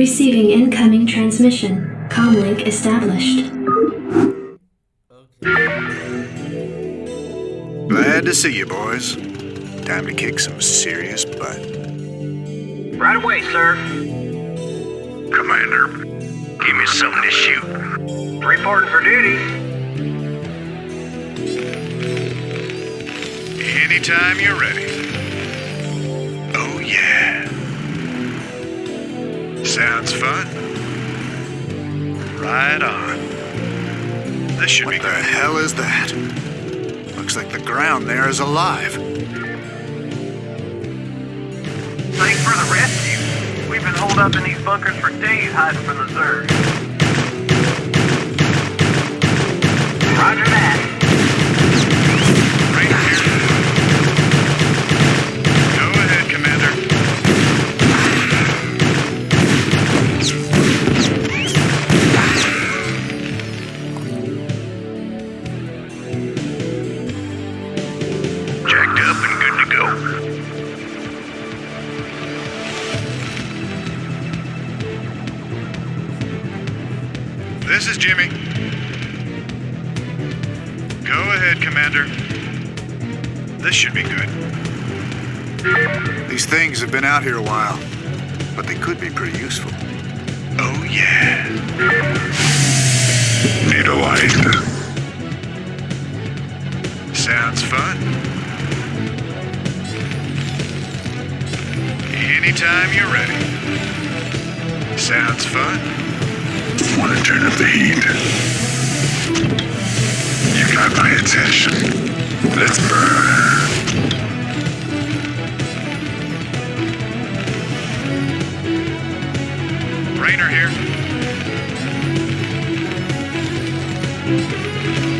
Receiving incoming transmission. Comlink established. Glad to see you, boys. Time to kick some serious butt. Right away, sir. Commander, give me something to shoot. Reporting for duty. Anytime you're ready. Sounds fun. Right on. This should what be the good. hell is that? Looks like the ground there is alive. Thanks for the rescue. We've been holed up in these bunkers for days hiding from the Zerg. Roger that. Things have been out here a while, but they could be pretty useful. Oh, yeah. Need a light. Sounds fun. Anytime you're ready. Sounds fun. Want to turn up the heat? You got my attention. Let's burn. Raynor here.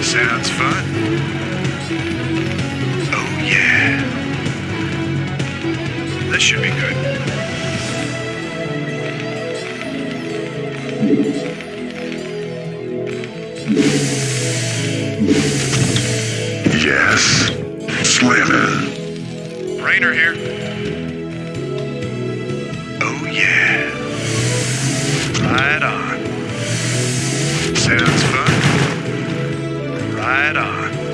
Sounds fun. Oh, yeah. This should be good. Yes. Slamming. Raynor here. Oh yeah. Right on. Sounds fun. Right on.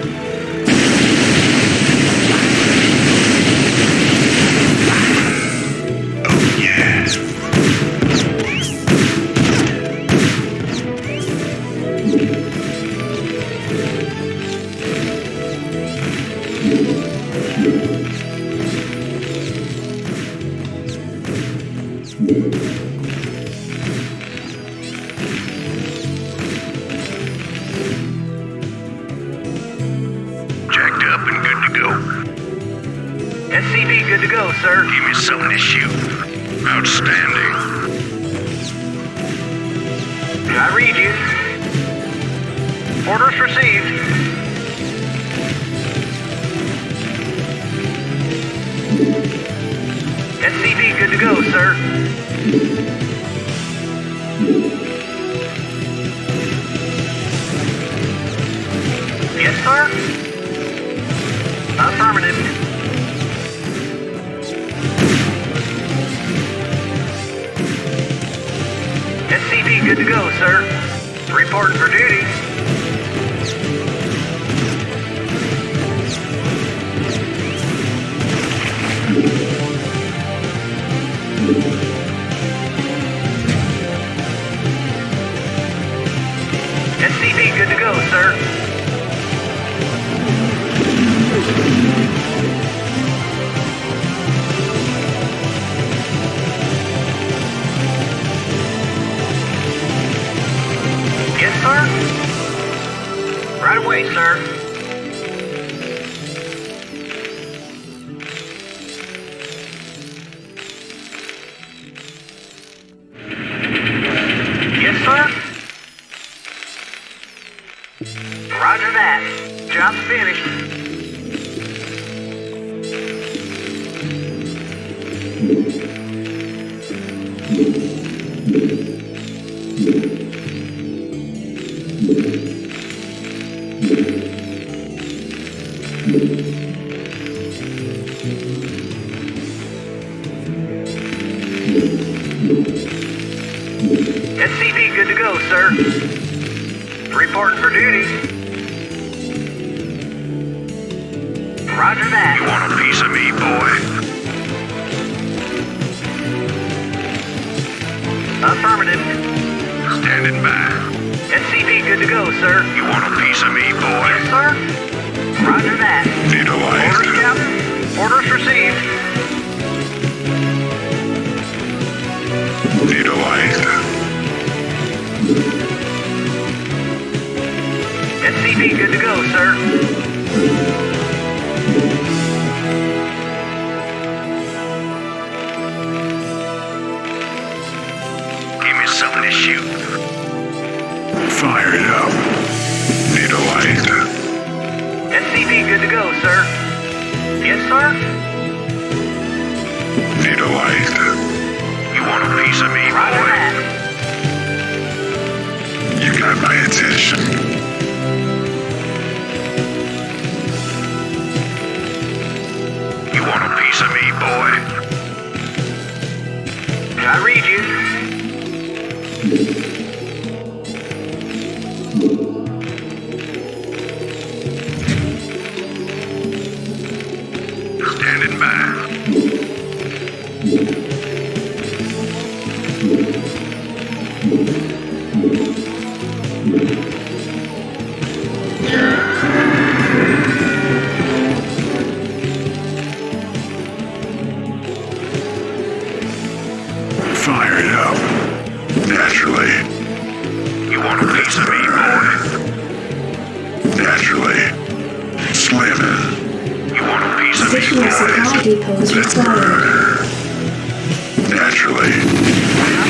Something to shoot. Outstanding. I read you. Orders received. SCV good to go, sir. Good to go, sir. Reporting for duty. your way, sir. Roger that. Job finished. Thank Reporting for duty. Roger that. You want a piece of me, boy? Affirmative. Standing by. SCV good to go, sir. You want a piece of me, boy? Yes, sir. Roger that. Need a Orders, light? Captain. Orders received. SCV good to go, sir. Yes, sir. Need a light? You want a piece of me, Roger boy? that. You got my attention. You want a piece of me, boy? Naturally. Slamming. You want a piece of me, boy? depots required. Naturally.